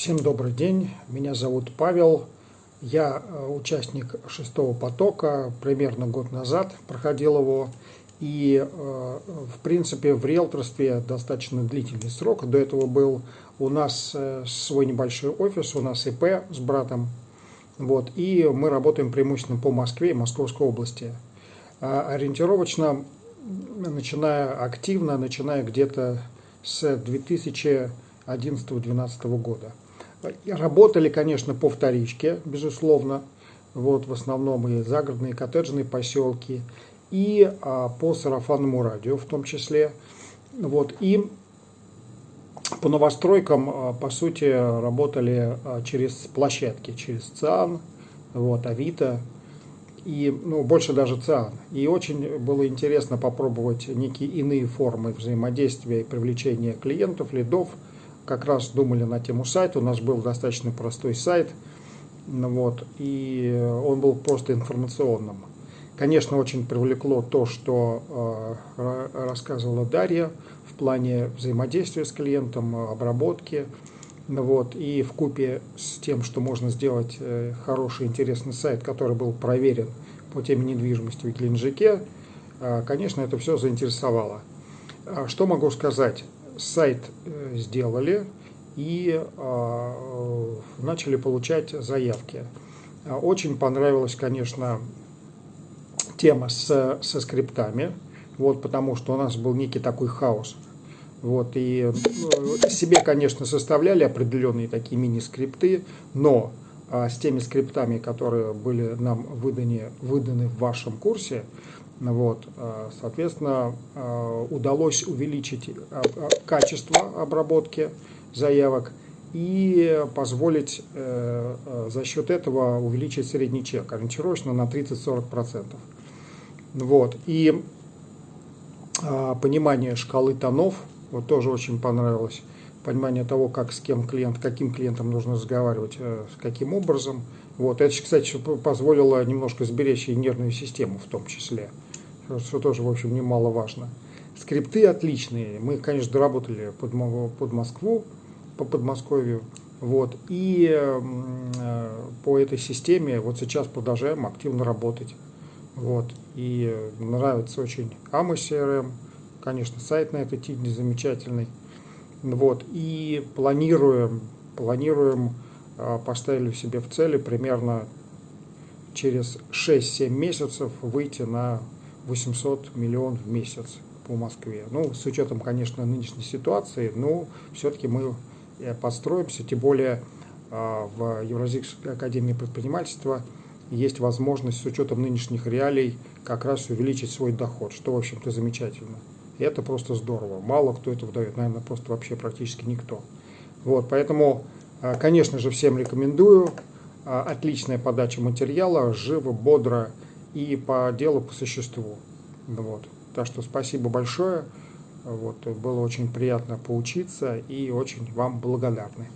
Всем добрый день, меня зовут Павел, я э, участник шестого потока, примерно год назад проходил его, и э, в принципе в риэлторстве достаточно длительный срок, до этого был у нас э, свой небольшой офис, у нас ИП с братом, вот, и мы работаем преимущественно по Москве и Московской области. А ориентировочно, начиная активно, начиная где-то с 2011-2012 года. Работали, конечно, по вторичке, безусловно, вот в основном и загородные коттеджные поселки, и а, по сарафанному радио в том числе. Вот, и по новостройкам, а, по сути, работали а, через площадки, через ЦИАН, вот, Авито, и ну, больше даже ЦИАН. И очень было интересно попробовать некие иные формы взаимодействия и привлечения клиентов, лидов, как раз думали на тему сайта. У нас был достаточно простой сайт, ну вот, и он был просто информационным. Конечно, очень привлекло то, что э, рассказывала Дарья в плане взаимодействия с клиентом, обработки. Ну вот, и в купе с тем, что можно сделать э, хороший, интересный сайт, который был проверен по теме недвижимости в Геленджике, э, конечно, это все заинтересовало. А что могу сказать? Сайт э, сделали и а, начали получать заявки. А, очень понравилась, конечно, тема с, со скриптами, вот, потому что у нас был некий такой хаос. Вот, и ну, себе, конечно, составляли определенные такие мини-скрипты, но а, с теми скриптами, которые были нам выданы, выданы в вашем курсе, вот, а, соответственно, а, удалось увеличить а, качество обработки заявок и позволить э, за счет этого увеличить средний чек, ориентировочно на 30-40%. Вот. И понимание шкалы тонов вот тоже очень понравилось. Понимание того, как с кем клиент, каким клиентом нужно разговаривать, э, каким образом. Вот. Это, кстати, позволило немножко сберечь и нервную систему в том числе что тоже, в общем, немаловажно. Скрипты отличные. Мы, конечно, доработали под, под Москву, по Подмосковью. Вот. И э, по этой системе вот сейчас продолжаем активно работать. Вот. И нравится очень AMO CRM. Конечно, сайт на этой тиде замечательный. Вот. И планируем, планируем, э, поставили себе в цели примерно через 6-7 месяцев выйти на 800 миллионов в месяц по Москве. Ну, с учетом, конечно, нынешней ситуации, но все-таки мы э, подстроимся, тем более а, в Евразийской академии предпринимательства есть возможность с учетом нынешних реалий как раз увеличить свой доход, что, в общем-то, замечательно. И это просто здорово. Мало кто это выдает, наверное, просто вообще практически никто. Вот, поэтому, а, конечно же, всем рекомендую. А, отличная подача материала, живо, бодро, и по делу по существу. Вот. Так что спасибо большое. Вот. Было очень приятно поучиться и очень вам благодарны.